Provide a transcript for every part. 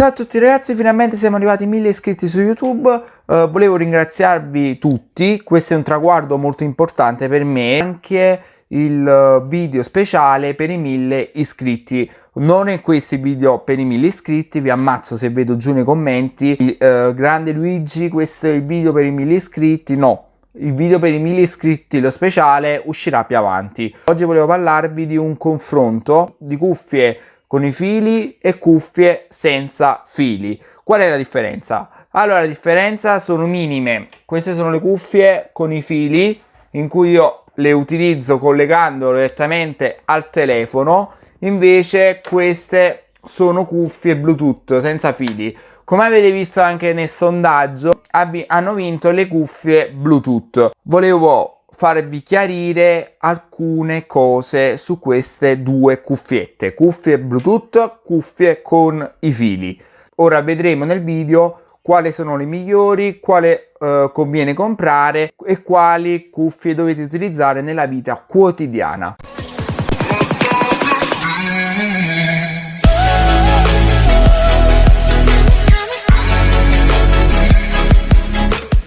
Ciao a tutti ragazzi, finalmente siamo arrivati a 1000 iscritti su YouTube, uh, volevo ringraziarvi tutti, questo è un traguardo molto importante per me, anche il eh, video speciale per i 1000 iscritti, non è questo il video per i 1000 iscritti, vi ammazzo se vedo giù nei commenti, uh, grande Luigi questo è il video per i 1000 iscritti, no, il video per i 1000 iscritti, lo speciale, uscirà più avanti. Oggi volevo parlarvi di un confronto di cuffie con i fili e cuffie senza fili. Qual è la differenza? Allora la differenza sono minime, queste sono le cuffie con i fili in cui io le utilizzo collegandolo direttamente al telefono, invece queste sono cuffie Bluetooth senza fili. Come avete visto anche nel sondaggio, hanno vinto le cuffie Bluetooth. Volevo farvi chiarire alcune cose su queste due cuffiette, cuffie Bluetooth, cuffie con i fili. Ora vedremo nel video quali sono le migliori, quale eh, conviene comprare e quali cuffie dovete utilizzare nella vita quotidiana.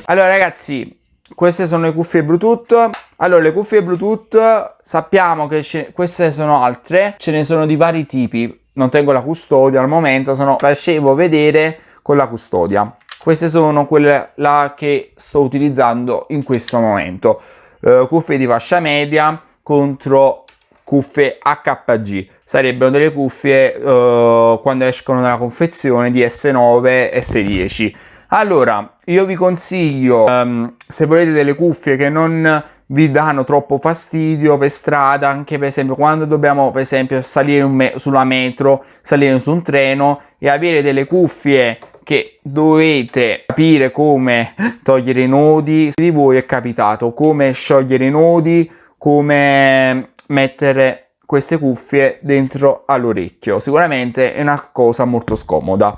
Allora ragazzi, queste sono le cuffie Bluetooth. Allora, le cuffie Bluetooth sappiamo che queste sono altre, ce ne sono di vari tipi. Non tengo la custodia al momento, sono facevo vedere con la custodia. Queste sono quelle là che sto utilizzando in questo momento. Uh, cuffie di fascia media contro cuffie HPG. Sarebbero delle cuffie uh, quando escono dalla confezione di S9 S10 allora, io vi consiglio, um, se volete delle cuffie che non vi danno troppo fastidio per strada, anche per esempio quando dobbiamo per esempio salire me sulla metro, salire su un treno e avere delle cuffie che dovete capire come togliere i nodi, se di voi è capitato, come sciogliere i nodi, come mettere queste cuffie dentro all'orecchio. Sicuramente è una cosa molto scomoda.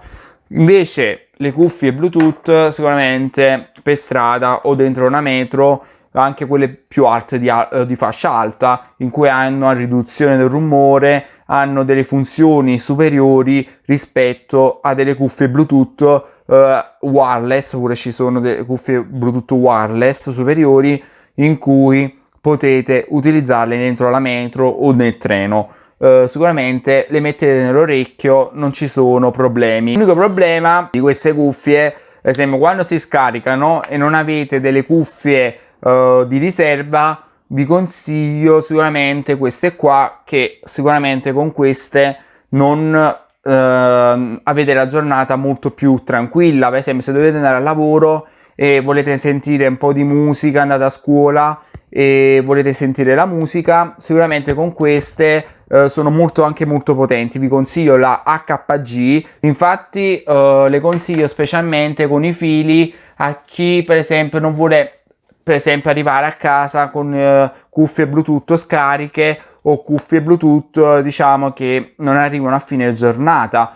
Invece le cuffie Bluetooth sicuramente per strada o dentro una metro anche quelle più alte di, di, fascia alta in cui hanno a riduzione del rumore hanno delle funzioni superiori rispetto a delle cuffie bluetooth eh, wireless pure ci sono delle cuffie bluetooth wireless superiori in cui potete utilizzarle dentro la metro o nel treno Uh, sicuramente le mettete nell'orecchio, non ci sono problemi. L'unico problema di queste cuffie, ad esempio quando si scaricano e non avete delle cuffie uh, di riserva, vi consiglio sicuramente queste qua che sicuramente con queste non uh, avete la giornata molto più tranquilla. Per esempio se dovete andare al lavoro e volete sentire un po' di musica, andate a scuola e volete sentire la musica, sicuramente con queste eh, sono molto anche molto potenti. Vi consiglio la HPG, infatti eh, le consiglio specialmente con i fili a chi per esempio non vuole per esempio arrivare a casa con eh, cuffie Bluetooth scariche o cuffie Bluetooth diciamo che non arrivano a fine giornata.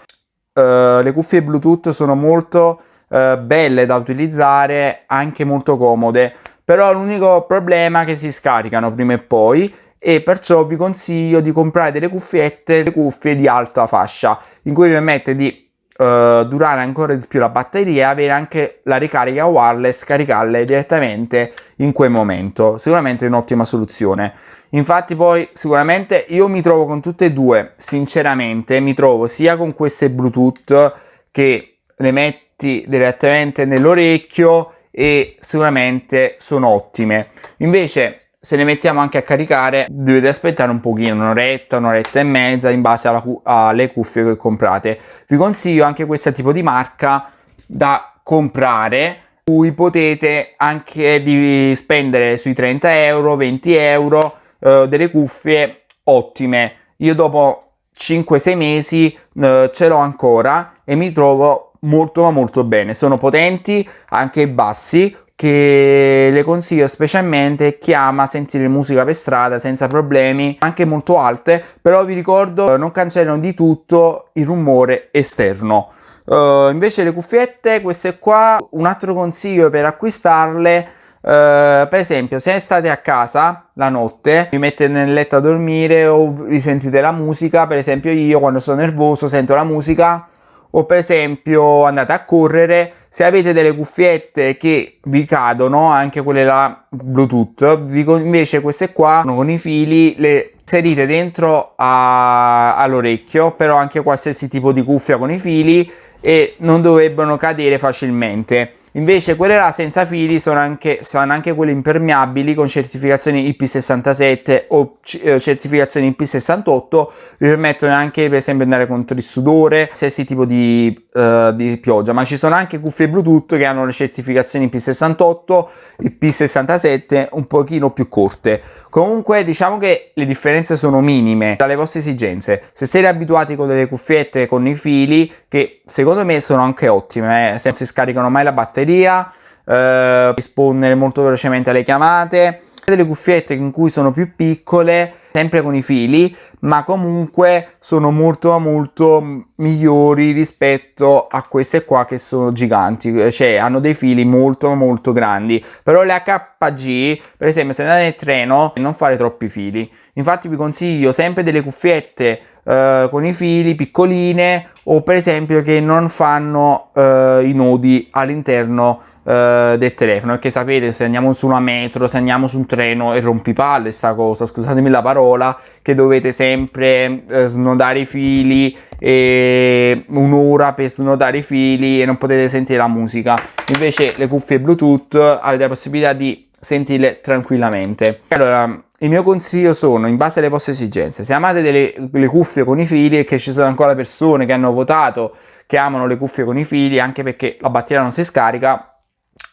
Uh, le cuffie Bluetooth sono molto uh, belle da utilizzare, anche molto comode però l'unico problema è che si scaricano prima e poi e perciò vi consiglio di comprare delle cuffiette, le cuffie di alta fascia in cui vi permette di uh, durare ancora di più la batteria e avere anche la ricarica wireless, caricarle direttamente in quel momento. Sicuramente è un'ottima soluzione. Infatti poi sicuramente io mi trovo con tutte e due, sinceramente mi trovo sia con queste Bluetooth che le metti direttamente nell'orecchio e sicuramente sono ottime. Invece se le mettiamo anche a caricare dovete aspettare un pochino, un'oretta, un'oretta e mezza in base cu alle cuffie che comprate. Vi consiglio anche questo tipo di marca da comprare cui potete anche spendere sui 30 euro, 20 euro eh, delle cuffie ottime. Io dopo 5-6 mesi eh, ce l'ho ancora e mi trovo molto ma molto bene. Sono potenti anche bassi che le consiglio specialmente chi ama sentire musica per strada senza problemi anche molto alte però vi ricordo non cancellano di tutto il rumore esterno. Uh, invece le cuffiette queste qua un altro consiglio per acquistarle Uh, per esempio se state a casa la notte vi mettete nel letto a dormire o vi sentite la musica per esempio io quando sono nervoso sento la musica o per esempio andate a correre se avete delle cuffiette che vi cadono anche quelle là bluetooth vi, invece queste qua con i fili le inserite dentro all'orecchio però anche qualsiasi tipo di cuffia con i fili e non dovrebbero cadere facilmente Invece quelle là senza fili sono anche, sono anche quelle impermeabili con certificazioni IP67 o eh, certificazioni IP68, vi permettono anche per esempio andare contro il sudore, qualsiasi tipo di, uh, di, pioggia, ma ci sono anche cuffie Bluetooth che hanno le certificazioni IP68, IP67 un pochino più corte. Comunque diciamo che le differenze sono minime dalle vostre esigenze. Se siete abituati con delle cuffiette con i fili, che secondo me sono anche ottime, eh, se non si scaricano mai la batteria, batteria, eh, rispondere molto velocemente alle chiamate, delle cuffiette in cui sono più piccole, sempre con i fili, ma comunque sono molto molto migliori rispetto a queste qua che sono giganti, cioè hanno dei fili molto molto grandi. Però le HG, per esempio, se andate nel treno, non fare troppi fili. Infatti vi consiglio sempre delle cuffiette eh, con i fili piccoline o per esempio che non fanno eh, i nodi all'interno eh, del telefono. Perché sapete se andiamo su una metro se andiamo su un treno e rompipalle sta cosa. Scusatemi la parola che dovete sempre eh, snodare i fili e un'ora per snodare i fili e non potete sentire la musica. Invece le cuffie bluetooth avete la possibilità di sentirle tranquillamente. Allora il mio consiglio sono, in base alle vostre esigenze, se amate delle, le cuffie con i fili e che ci sono ancora persone che hanno votato che amano le cuffie con i fili, anche perché la batteria non si scarica,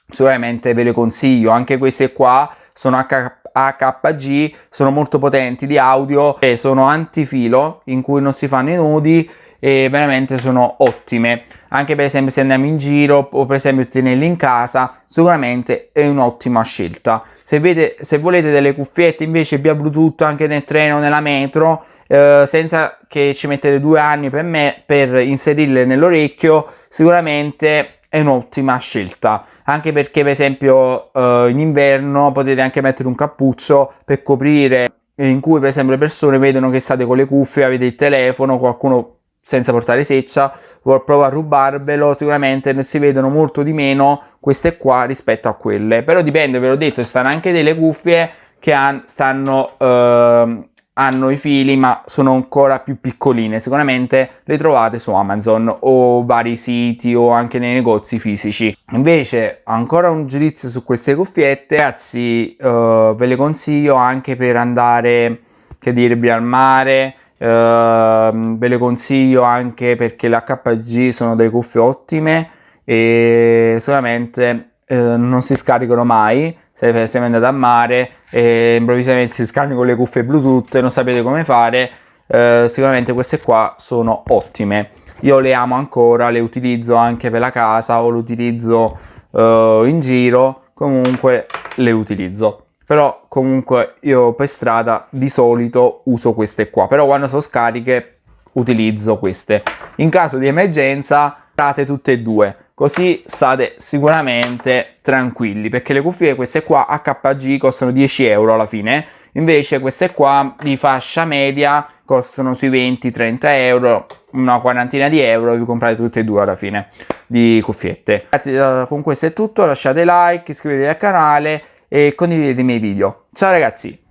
sicuramente ve le consiglio. Anche queste qua sono HG, sono molto potenti di audio e sono antifilo, in cui non si fanno i nodi e veramente sono ottime anche per esempio se andiamo in giro o per esempio tenerle in casa sicuramente è un'ottima scelta. Se, vede, se volete delle cuffiette invece via bluetooth anche nel treno nella metro eh, senza che ci mettete due anni per me per inserirle nell'orecchio sicuramente è un'ottima scelta. Anche perché per esempio eh, in inverno potete anche mettere un cappuccio per coprire in cui per esempio le persone vedono che state con le cuffie avete il telefono qualcuno senza portare seccia, vuol provare a rubarvelo, sicuramente si vedono molto di meno queste qua rispetto a quelle. Però dipende, ve l'ho detto, ci stanno anche delle cuffie che han, stanno, eh, hanno i fili ma sono ancora più piccoline, sicuramente le trovate su Amazon o vari siti o anche nei negozi fisici. Invece ancora un giudizio su queste cuffiette, ragazzi eh, ve le consiglio anche per andare, che dirvi, al mare, Uh, ve le consiglio anche perché le HG sono delle cuffie ottime e solamente uh, non si scaricano mai. Se esempio andate a mare e improvvisamente si scaricano le cuffie bluetooth e non sapete come fare. Uh, sicuramente queste qua sono ottime. Io le amo ancora le utilizzo anche per la casa o le utilizzo eh, in giro. Comunque le utilizzo però comunque io per strada di solito uso queste qua. Però quando sono scariche utilizzo queste. In caso di emergenza state tutte e due. Così state sicuramente tranquilli. Perché le cuffie queste qua HG costano 10 euro alla fine. Invece queste qua di fascia media costano sui 20-30 euro. Una quarantina di euro vi comprate tutte e due alla fine di cuffiette. Con questo è tutto. Lasciate like iscrivetevi al canale e condividete i miei video. Ciao ragazzi!